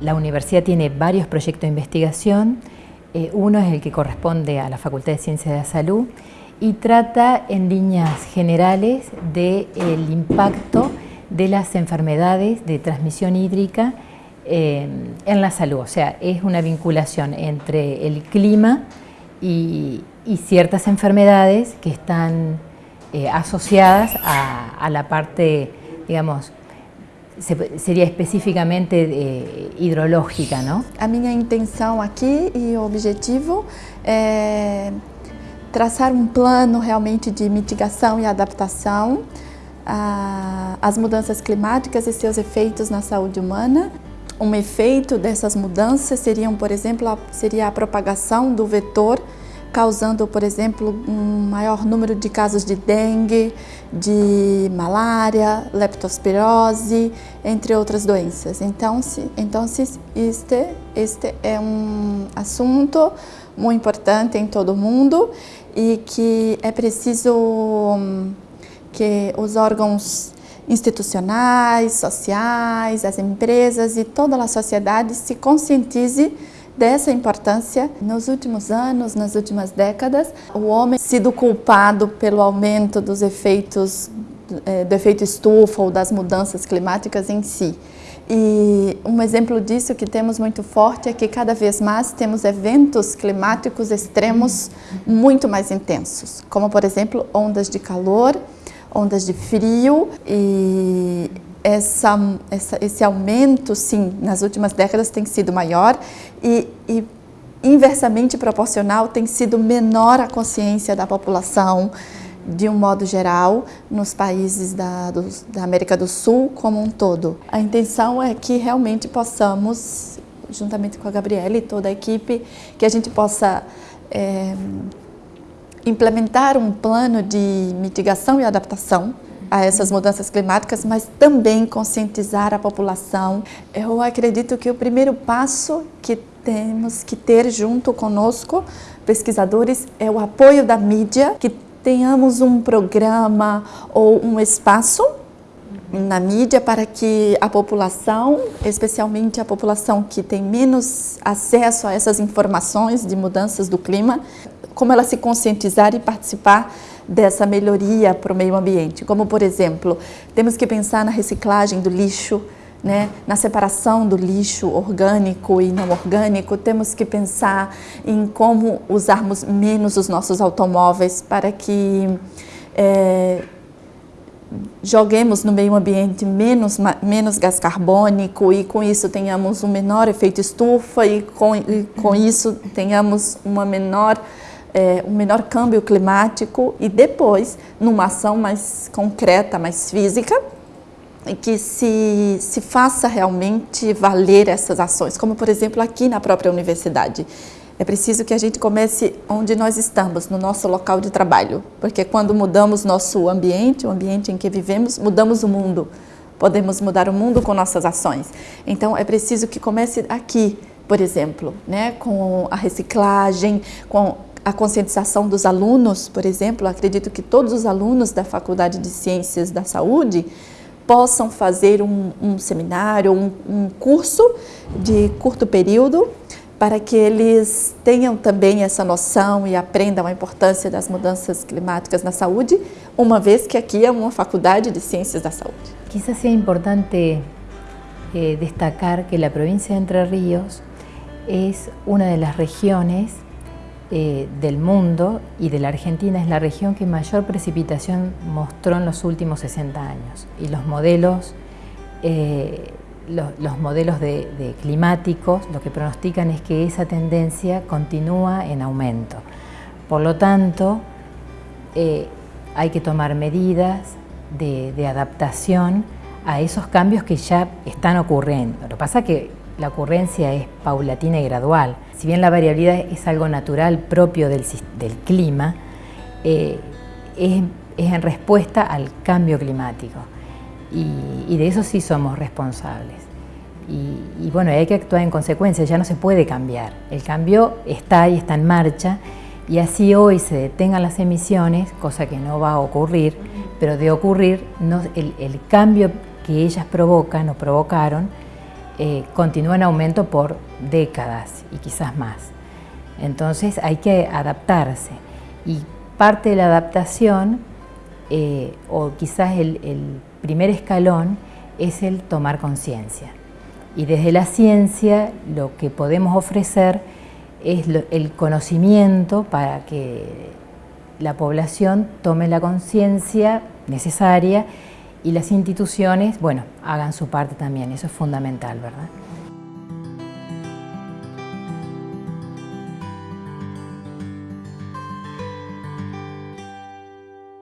La universidad tiene varios proyectos de investigación, eh, uno es el que corresponde a la Facultad de Ciencias de la Salud y trata en líneas generales del impacto de las enfermedades de transmisión hídrica eh, en la salud. O sea, es una vinculación entre el clima y, ciertas enfermedades que están eh, asociadas a, la parte, digamos, sería especificamente eh, hidrológica, ¿no? A minha intenção aqui e o objetivo é traçar um plano realmente de mitigação e adaptação às mudanças climáticas e seus efeitos na saúde humana. Um efeito dessas mudanças seriam, por exemplo, a, seria a propagação do vetor causando, por exemplo, um maior número de casos de dengue, de malária, leptospirose, entre outras doenças. Então, se, então se este, este é um assunto muito importante em todo o mundo e que é preciso hum, que os órgãos institucionais, sociais, as empresas e toda a sociedade se conscientize dessa importância. Nos últimos anos, nas últimas décadas, o homem sido culpado pelo aumento dos efeitos é, do efeito estufa ou das mudanças climáticas em si. E um exemplo disso que temos muito forte é que cada vez mais temos eventos climáticos extremos muito mais intensos, como por exemplo ondas de calor, ondas de frio e essa, essa, esse aumento, sim, nas últimas décadas tem sido maior e, e inversamente proporcional tem sido menor a consciência da população, de um modo geral, nos países da, da América do Sul como um todo. A intenção é que realmente possamos, juntamente com a Gabriela e toda a equipe, que a gente possa é, implementar um plano de mitigação e adaptação a essas mudanças climáticas, mas também conscientizar a população. Eu acredito que o primeiro passo que temos que ter junto conosco, pesquisadores, é o apoio da mídia, que tenhamos um programa ou um espaço na mídia para que a população, especialmente a população que tem menos acesso a essas informações de mudanças do clima, como ela se conscientizar e participar dessa melhoria para o meio ambiente. Como, por exemplo, temos que pensar na reciclagem do lixo, né? na separação do lixo orgânico e não orgânico, temos que pensar em como usarmos menos os nossos automóveis para que é, joguemos no meio ambiente menos, menos gás carbônico e com isso tenhamos um menor efeito estufa e com, e com isso tenhamos uma menor é, um menor câmbio climático e depois, numa ação mais concreta, mais física, que se, se faça realmente valer essas ações, como por exemplo aqui na própria universidade. É preciso que a gente comece onde nós estamos, no nosso local de trabalho, porque quando mudamos nosso ambiente, o ambiente em que vivemos, mudamos o mundo. Podemos mudar o mundo com nossas ações. Então é preciso que comece aqui, por exemplo, né, com a reciclagem, com a conscientização dos alunos, por exemplo, acredito que todos os alunos da Faculdade de Ciências da Saúde possam fazer um, um seminário, um, um curso de curto período para que eles tenham também essa noção e aprendam a importância das mudanças climáticas na saúde, uma vez que aqui é uma faculdade de ciências da saúde. Quizás sea importante eh, destacar que a província de Entre Ríos é uma das regiões Eh, del mundo y de la Argentina es la región que mayor precipitación mostró en los últimos 60 años y los modelos, eh, los, modelos de, climáticos lo que pronostican es que esa tendencia continúa en aumento. Por lo tanto, eh, hay que tomar medidas de, de adaptación a esos cambios que ya están ocurriendo. Lo que pasa es que la ocurrencia es paulatina y gradual. Si bien la variabilidad es algo natural propio del, clima, eh, es, en respuesta al cambio climático. Y, de eso sí somos responsables. Y, bueno, hay que actuar en consecuencia, ya no se puede cambiar. El cambio está ahí, está en marcha, y así hoy se detengan las emisiones, cosa que no va a ocurrir, pero de ocurrir, el, el cambio que ellas provocan o provocaron, eh, continúa en aumento por décadas y quizás más. Entonces hay que adaptarse y parte de la adaptación eh, o quizás el, primer escalón es el tomar conciencia. Y desde la ciencia lo que podemos ofrecer es el conocimiento para que la población tome la conciencia necesaria y las instituciones, bueno, hagan su parte también, eso es fundamental, ¿verdad?